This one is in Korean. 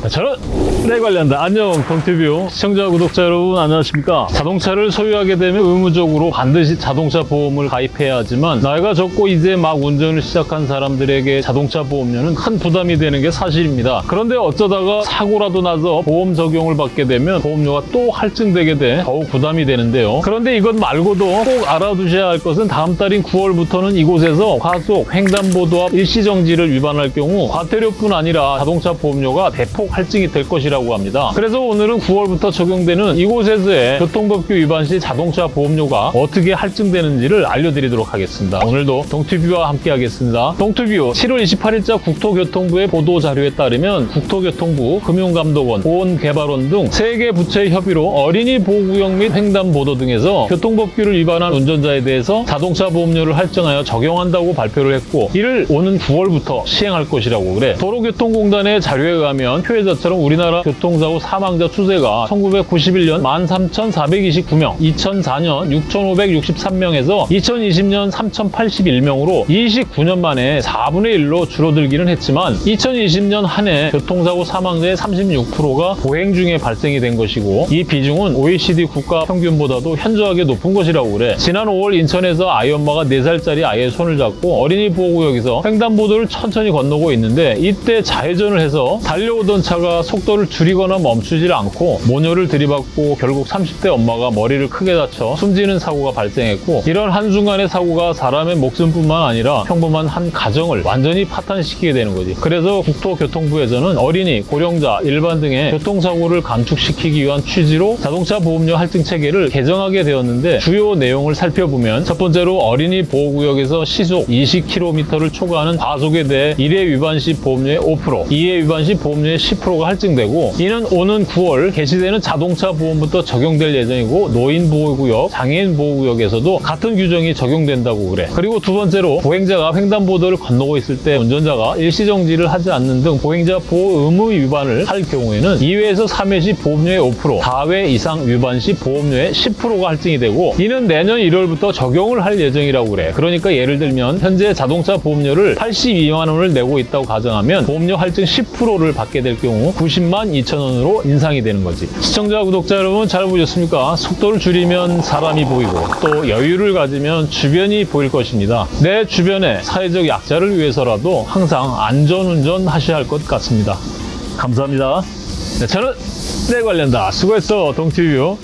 네, 저는 내 관련다. 안녕, 동티뷰 시청자, 구독자 여러분 안녕하십니까? 자동차를 소유하게 되면 의무적으로 반드시 자동차 보험을 가입해야 하지만 나이가 적고 이제 막 운전을 시작한 사람들에게 자동차 보험료는 큰 부담이 되는 게 사실입니다. 그런데 어쩌다가 사고라도 나서 보험 적용을 받게 되면 보험료가 또 할증되게 돼 더욱 부담이 되는데요. 그런데 이것 말고도 꼭 알아두셔야 할 것은 다음 달인 9월부터는 이곳에서 과속, 횡단보도 앞 일시정지를 위반할 경우 과태료뿐 아니라 자동차 보험료가 대폭 할증이 될 것이라고 합니다. 그래서 오늘은 9월부터 적용되는 이곳에서의 교통법규 위반 시 자동차 보험료가 어떻게 할증되는지를 알려드리도록 하겠습니다. 오늘도 동투뷰와 함께 하겠습니다. 동투뷰 7월 28일자 국토교통부의 보도 자료에 따르면 국토교통부, 금융감독원, 보건개발원 등세개 부처의 협의로 어린이 보호구역 및 횡단보도 등에서 교통법규를 위반한 운전자에 대해서 자동차 보험료를 할증하여 적용한다고 발표를 했고 이를 오는 9월부터 시행할 것이라고 그래. 도로교통공단의 자료에 의하면 표 해자처럼 우리나라 교통사고 사망자 추세가 1991년 13,429명, 2004년 6,563명에서 2020년 3,081명으로 29년 만에 4분의 1로 줄어들기는 했지만 2020년 한 해 교통사고 사망자의 36%가 보행 중에 발생이 된 것이고 이 비중은 OECD 국가 평균보다도 현저하게 높은 것이라고 그래. 지난 5월 인천에서 아이 엄마가 4살짜리 아이의 손을 잡고 어린이 보호구역에서 횡단보도를 천천히 건너고 있는데 이때 좌회전을 해서 달려오던 차가 속도를 줄이거나 멈추질 않고 모녀를 들이받고 결국 30대 엄마가 머리를 크게 다쳐 숨지는 사고가 발생했고 이런 한순간의 사고가 사람의 목숨뿐만 아니라 평범한 한 가정을 완전히 파탄시키게 되는 거지. 그래서 국토교통부에서는 어린이, 고령자, 일반 등의 교통사고를 감축시키기 위한 취지로 자동차 보험료 할증 체계를 개정하게 되었는데 주요 내용을 살펴보면 첫 번째로 어린이 보호구역에서 시속 20km를 초과하는 과속에 대해 1회 위반 시 보험료의 5%, 2회 위반 시 보험료의 10%가 할증되고 이는 오는 9월 개시되는 자동차 보험부터 적용될 예정이고 노인 보호구역, 장애인 보호구역에서도 같은 규정이 적용된다고 그래. 그리고 두 번째로 보행자가 횡단보도를 건너고 있을 때 운전자가 일시정지를 하지 않는 등 보행자 보호 의무 위반을 할 경우에는 2회에서 3회 시 보험료의 5%, 4회 이상 위반 시 보험료의 10%가 할증이 되고 이는 내년 1월부터 적용을 할 예정이라고 그래. 그러니까 예를 들면 현재 자동차 보험료를 82만 원을 내고 있다고 가정하면 보험료 할증 10%를 받게 될 경우 90만 2천 원으로 인상이 되는 거지. 시청자, 구독자 여러분 잘 보셨습니까? 속도를 줄이면 사람이 보이고 또 여유를 가지면 주변이 보일 것입니다. 내 주변에 사회적 약자를 위해서라도 항상 안전운전 하셔야 할 것 같습니다. 감사합니다. 네, 저는 내 관련다. 수고했어, 동티뷰.